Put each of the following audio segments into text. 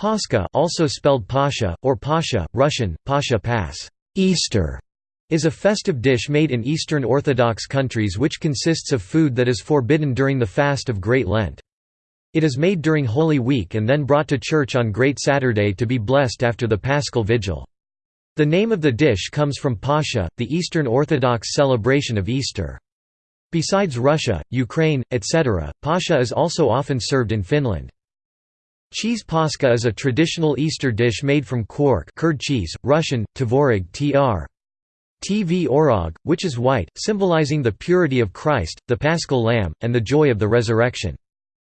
Pascha also spelled Pasha, or Pasha, Russian, Pasha Pass Easter", is a festive dish made in Eastern Orthodox countries which consists of food that is forbidden during the fast of Great Lent. It is made during Holy Week and then brought to church on Great Saturday to be blessed after the Paschal Vigil. The name of the dish comes from Pascha, the Eastern Orthodox celebration of Easter. Besides Russia, Ukraine, etc., pascha is also often served in Finland. Cheese pascha is a traditional Easter dish made from quark curd cheese, Russian, tvorog tr. tvorog, which is white, symbolizing the purity of Christ, the paschal lamb, and the joy of the resurrection.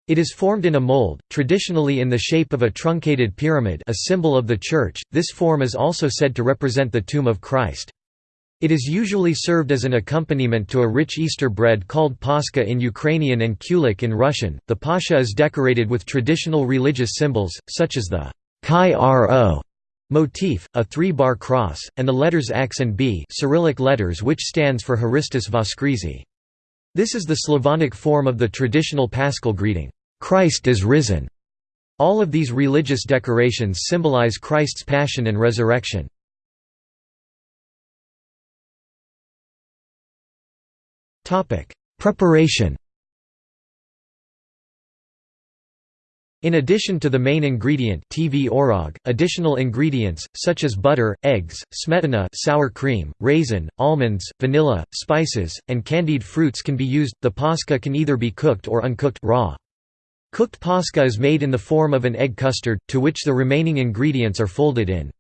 It is formed in a mold, traditionally in the shape of a truncated pyramid a symbol of the Church, this form is also said to represent the tomb of Christ. It is usually served as an accompaniment to a rich Easter bread called paska in Ukrainian and kulich in Russian. The pascha is decorated with traditional religious symbols, such as the Chi Rho motif, a three-bar cross, and the letters X and B Cyrillic letters which stands for Haristus Voskrizi. This is the Slavonic form of the traditional paschal greeting, "'Christ is risen'". All of these religious decorations symbolize Christ's passion and resurrection. Preparation In addition to the main ingredient tvorog, additional ingredients, such as butter, eggs, smetana sour cream, raisin, almonds, vanilla, spices, and candied fruits can be used. The pascha can either be cooked or uncooked raw. Cooked pascha is made in the form of an egg custard, to which the remaining ingredients are folded in.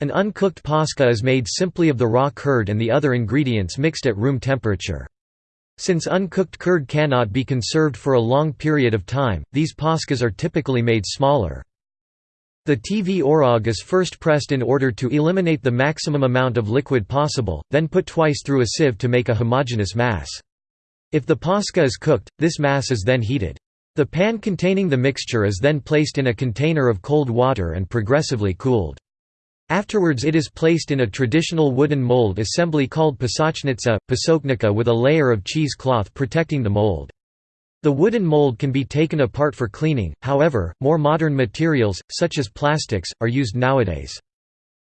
An uncooked pascha is made simply of the raw curd and the other ingredients mixed at room temperature. Since uncooked curd cannot be conserved for a long period of time, these paschas are typically made smaller. The tvorog is first pressed in order to eliminate the maximum amount of liquid possible, then put twice through a sieve to make a homogeneous mass. If the pascha is cooked, this mass is then heated. The pan containing the mixture is then placed in a container of cold water and progressively cooled. Afterwards it is placed in a traditional wooden mold assembly called pasochnitsa, pasoknica with a layer of cheese cloth protecting the mold. The wooden mold can be taken apart for cleaning, however, more modern materials, such as plastics, are used nowadays.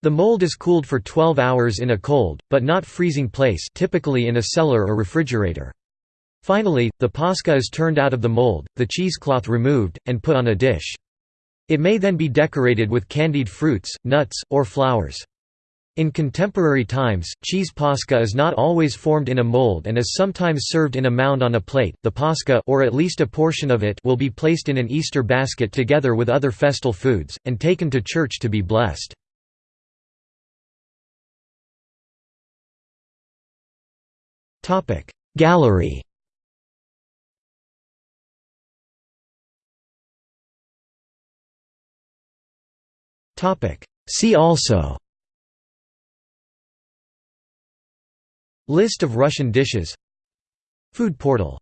The mold is cooled for 12 hours in a cold, but not freezing place typically in a cellar or refrigerator. Finally, the pascha is turned out of the mold, the cheesecloth removed, and put on a dish. It may then be decorated with candied fruits, nuts, or flowers. In contemporary times, cheese pascha is not always formed in a mold and is sometimes served in a mound on a plate. The pascha or at least a portion of it will be placed in an Easter basket together with other festal foods and taken to church to be blessed. Topic: Gallery See also. List of Russian dishes. Food portal